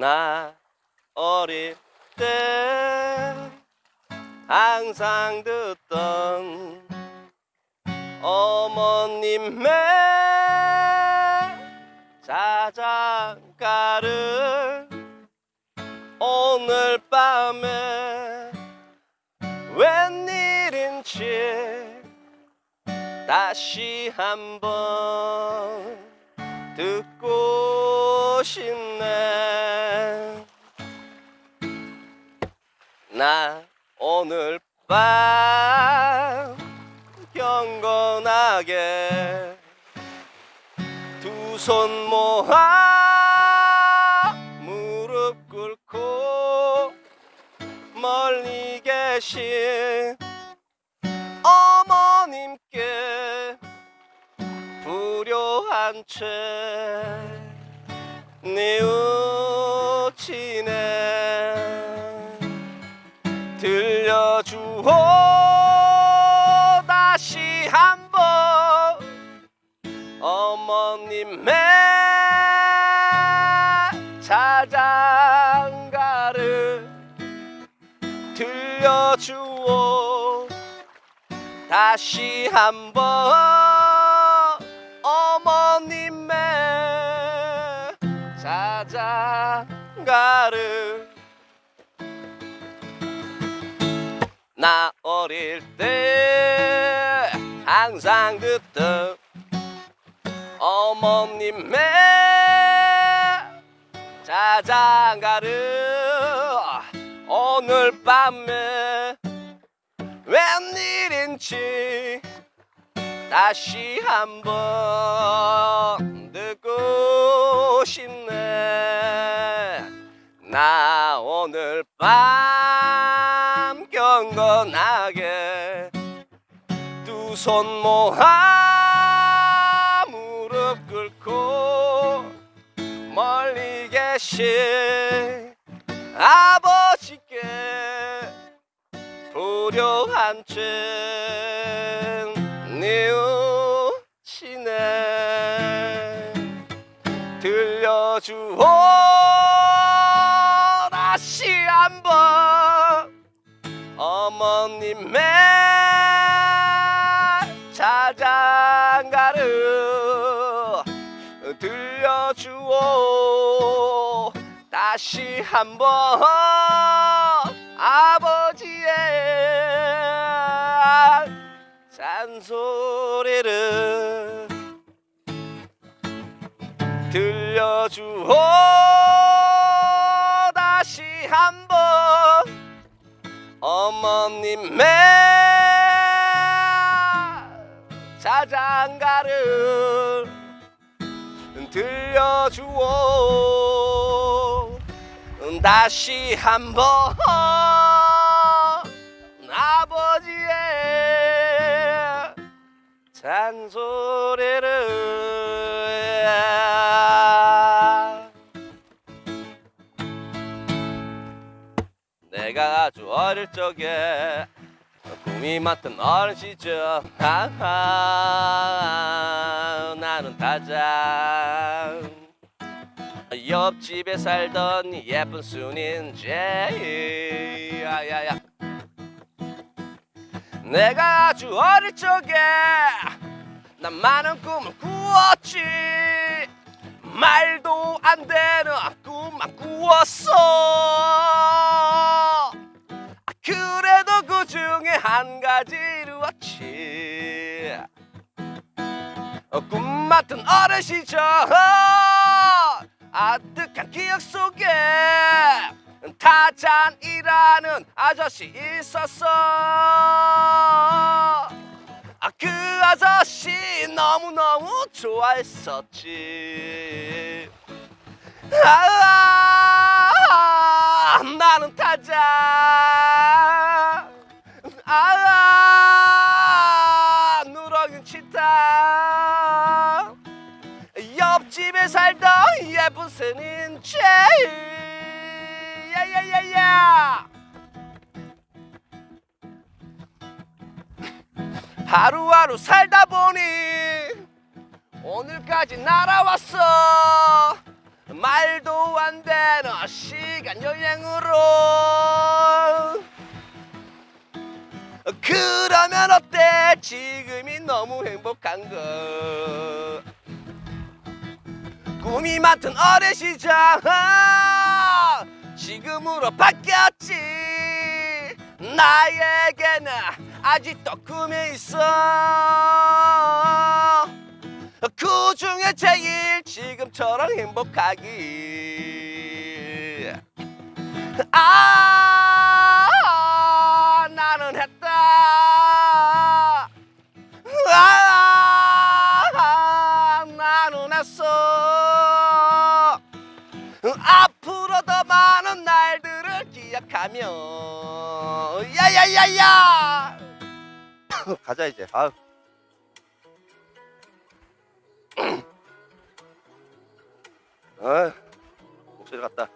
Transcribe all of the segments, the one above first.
나 어릴 때 항상 듣던 어머님의 자장가를 오늘 밤에 웬일인지 다시 한번 듣고 싶네 나 오늘 밤 경건하게 두 손 모아 무릎 꿇고 멀리 계신 어머님께 불효한 채 뉘우 어머님의 자장가를 들려주오. 다시 한번 어머님의 자장가를. 나 어릴 때 항상 듣던 어머님의 자장가를 오늘 밤에 웬일인지 다시 한번 듣고 싶네. 나 오늘 밤 경건하게 두 손 모아 계신 아버지께 채 뉘우치네. 들려주오 다시 한번 어머님의 자장가를 들려주오 다시 한번 아버지의 잔소리를 들려주오. 다시 한번 어머님의 자장가를 들려주오 다시 한번 아버지의 잔소리를 내가 아주 어릴 적에 꿈이 많던 어린 시절 하하 나는 타자 옆집에 살던 예쁜 순인 제이. 야야야. 내가 아주 어릴 적에 난 많은 꿈을 꾸었지. 말도 안 되는 꿈만 꾸었어. 아, 그래도 그 중에 한 가지 이루었지. 어, 꿈 같은 어린 시절 아득한 기억 속에 타잔이라는 아저씨 있었어. 아, 그 아저씨 너무너무 좋아했었지 하루하루 살다 보니 오늘까지 날아왔어. 말도 안 되는 시간 여행으로. 그러면 어때? 지금이 너무 행복한 거. 꿈이 많던 어린 시절. 지금으로 바뀌었지. 나에게는 아직도 꿈이 있어. 그 중에 제일 지금처럼 행복하기. 아 나는 했다. 아 나는 했어. 앞으로 더 많은 날들을 기억하며. 야야야야 가자 이제. 아유. 아 목소리 갔다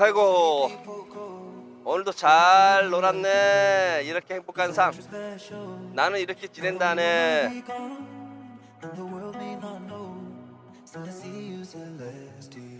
아이고 오늘도 잘 놀았네 이렇게 행복한 삶 나는 이렇게 지낸다네 And the world may not know, so to see you celestial.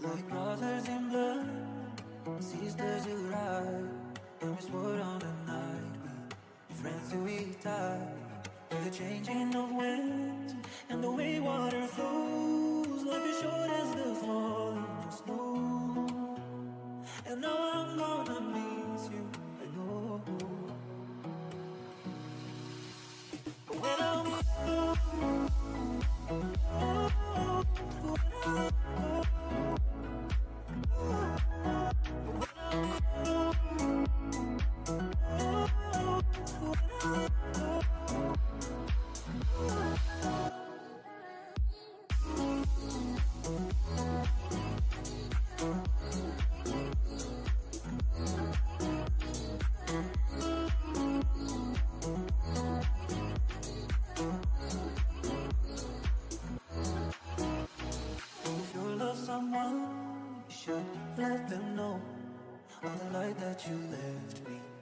Like brothers in blood, sisters who ride, and we swore on the night we friends till we die. With the changing of winds and the way water flows, life is short as the let them know all the light that you left me.